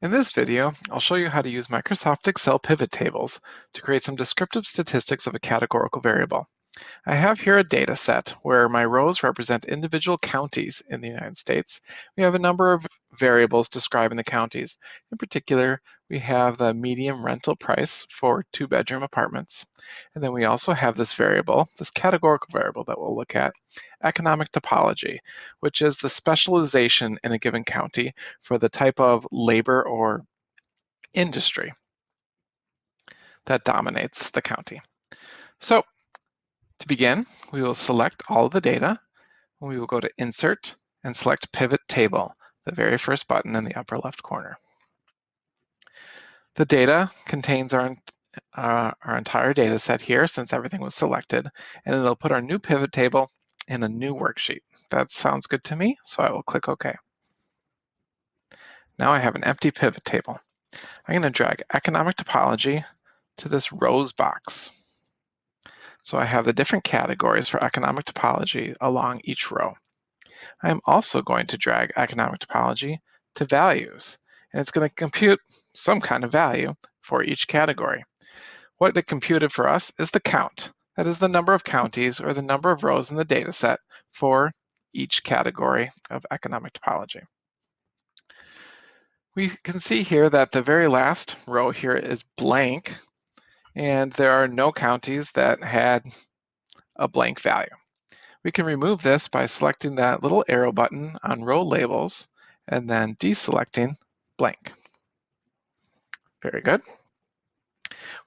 In this video, I'll show you how to use Microsoft Excel pivot tables to create some descriptive statistics of a categorical variable. I have here a data set where my rows represent individual counties in the United States. We have a number of variables describing the counties. In particular, we have the median rental price for two bedroom apartments. And then we also have this variable, this categorical variable that we'll look at, economic topology, which is the specialization in a given county for the type of labor or industry that dominates the county. So to begin, we will select all of the data. We will go to Insert and select Pivot Table, the very first button in the upper left corner. The data contains our, uh, our entire data set here since everything was selected, and it'll put our new pivot table in a new worksheet. That sounds good to me, so I will click OK. Now I have an empty pivot table. I'm going to drag economic topology to this rows box. So I have the different categories for economic topology along each row. I am also going to drag economic topology to values, and it's going to compute some kind of value for each category. What it computed for us is the count. That is the number of counties or the number of rows in the data set for each category of economic topology. We can see here that the very last row here is blank and there are no counties that had a blank value. We can remove this by selecting that little arrow button on row labels and then deselecting blank. Very good.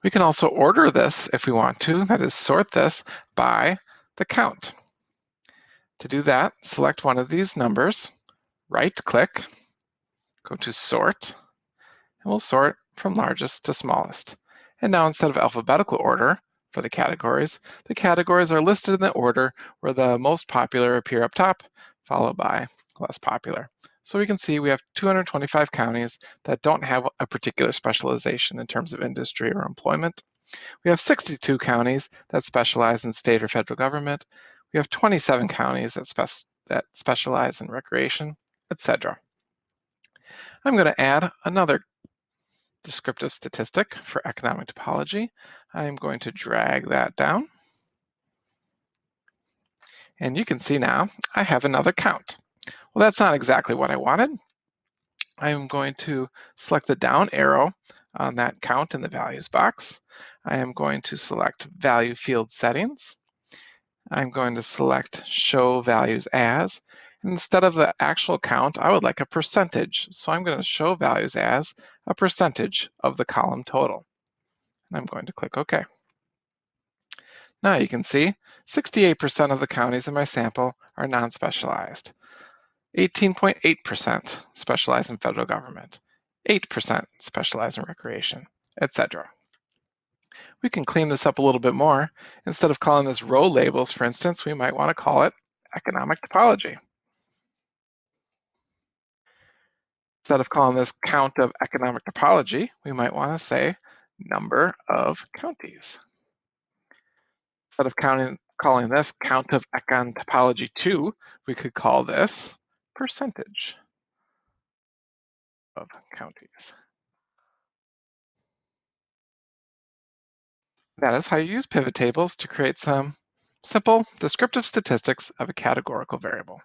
We can also order this if we want to, that is sort this by the count. To do that, select one of these numbers, right click, go to sort, and we'll sort from largest to smallest. And now instead of alphabetical order for the categories, the categories are listed in the order where the most popular appear up top, followed by less popular. So we can see we have 225 counties that don't have a particular specialization in terms of industry or employment. We have 62 counties that specialize in state or federal government. We have 27 counties that, spec that specialize in recreation, etc. I'm going to add another descriptive statistic for economic topology. I'm going to drag that down. And you can see now I have another count. Well, that's not exactly what I wanted. I'm going to select the down arrow on that count in the values box. I am going to select value field settings. I'm going to select show values as. Instead of the actual count, I would like a percentage. So I'm going to show values as a percentage of the column total. And I'm going to click OK. Now you can see 68% of the counties in my sample are non-specialized. 18.8% specialize in federal government, 8% specialize in recreation, etc. We can clean this up a little bit more. Instead of calling this row labels, for instance, we might want to call it economic typology. Instead of calling this count of economic topology, we might want to say number of counties. Instead of counting, calling this count of econ topology 2, we could call this percentage of counties. That is how you use pivot tables to create some simple descriptive statistics of a categorical variable.